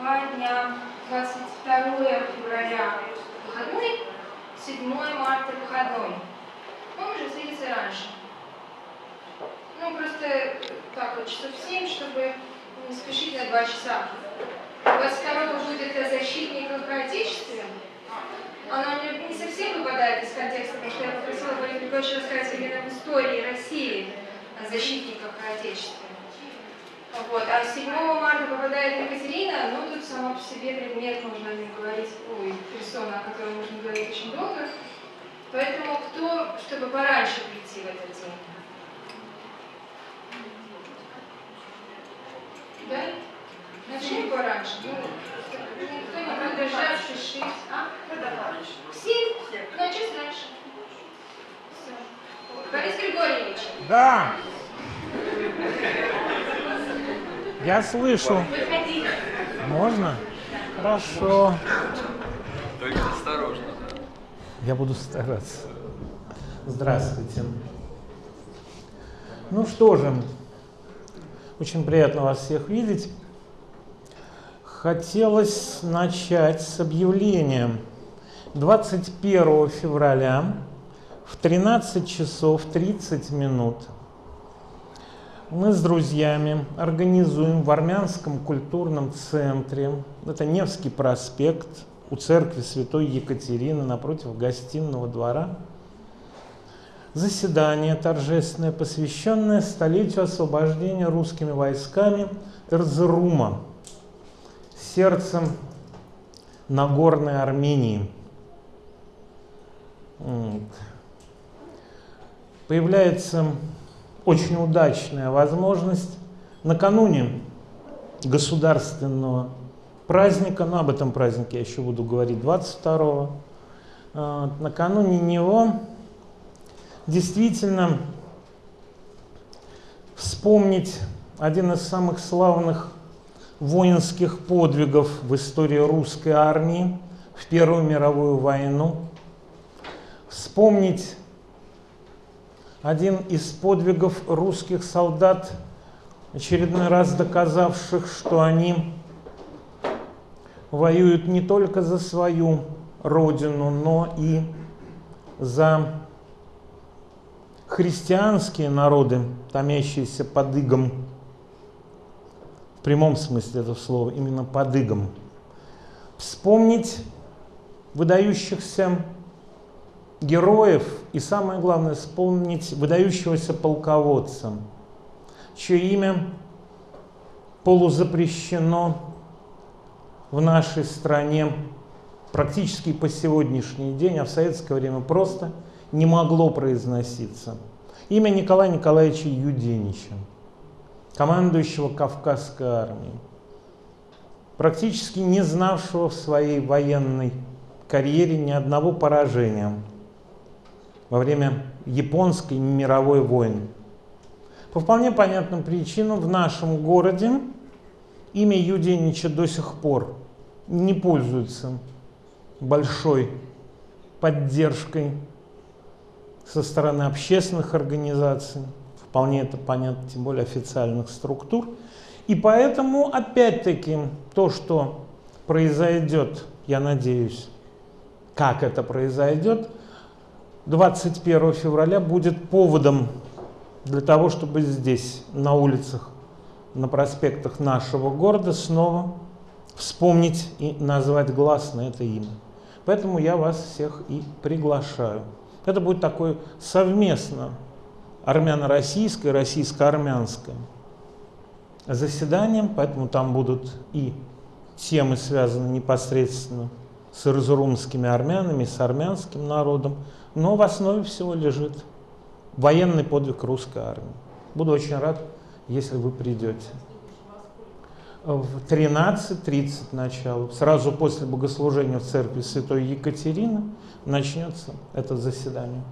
два дня. 22 февраля выходной, 7 марта выходной. Мы можем встретиться раньше. Ну, просто так вот, часов 7, чтобы не спешить на 2 часа. 22 будет о защитниках Отечества. Оно не, совсем выпадает из контекста, потому что я попросила Борис Григорьевича рассказать именно в истории России о защитниках Отечества. Вот. А 7 марта попадает Екатерина, ну тут сама по себе предмет, можно говорить, ой, персона, о которой можно говорить очень долго. Поэтому кто, чтобы пораньше прийти в этот день? Да? Начнем пораньше. Ну, никто не продолжает спешить. А? Все? Ну, а. Все. Борис Григорьевич. Да. Я слышу. Можно? Хорошо. Только осторожно. Я буду стараться. Здравствуйте. Ну что же, очень приятно вас всех видеть. Хотелось начать с объявления. 21 февраля в 13 часов 30 минут мы с друзьями организуем в Армянском культурном центре, это Невский проспект, у церкви Святой Екатерины напротив гостиного двора, заседание торжественное, посвященное столетию освобождения русскими войсками Эрзерума, сердцем Нагорной Армении. Вот. Появляется очень удачная возможность накануне государственного праздника, но об этом празднике я еще буду говорить 22-го, а, накануне него действительно вспомнить один из самых славных воинских подвигов в истории русской армии в Первую мировую войну, вспомнить один из подвигов русских солдат, очередной раз доказавших, что они воюют не только за свою родину, но и за христианские народы, томящиеся под игом, в прямом смысле этого слова, именно под игом. Вспомнить выдающихся героев и самое главное вспомнить выдающегося полководца, чье имя полузапрещено в нашей стране практически по сегодняшний день, а в советское время просто не могло произноситься. Имя Николая Николаевича Юденича, командующего Кавказской армией, практически не знавшего в своей военной карьере ни одного поражения во время японской мировой войны. По вполне понятным причинам в нашем городе имя Юденича до сих пор не пользуется большой поддержкой со стороны общественных организаций, вполне это понятно, тем более официальных структур. И поэтому, опять-таки, то, что произойдет, я надеюсь, как это произойдет, 21 февраля будет поводом для того, чтобы здесь, на улицах, на проспектах нашего города снова вспомнить и назвать гласно это имя. Поэтому я вас всех и приглашаю. Это будет такое совместно армяно-российское, российско-армянское заседание, поэтому там будут и темы, связанные непосредственно с ирзурумскими армянами, с армянским народом, но в основе всего лежит военный подвиг русской армии. Буду очень рад, если вы придете. В 13.30 начало, сразу после богослужения в церкви Святой Екатерины, начнется это заседание.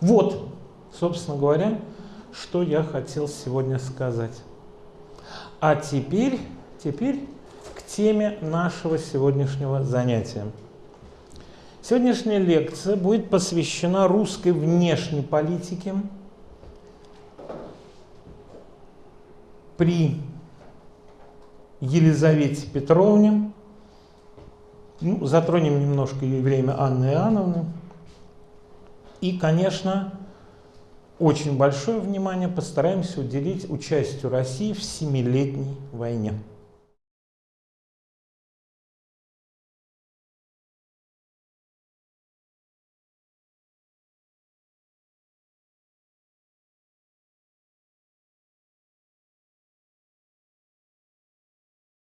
Вот, собственно говоря, что я хотел сегодня сказать. А теперь, теперь теме нашего сегодняшнего занятия. Сегодняшняя лекция будет посвящена русской внешней политике при Елизавете Петровне. Ну, затронем немножко и время Анны Иоанновны. И, конечно, очень большое внимание постараемся уделить участию России в Семилетней войне.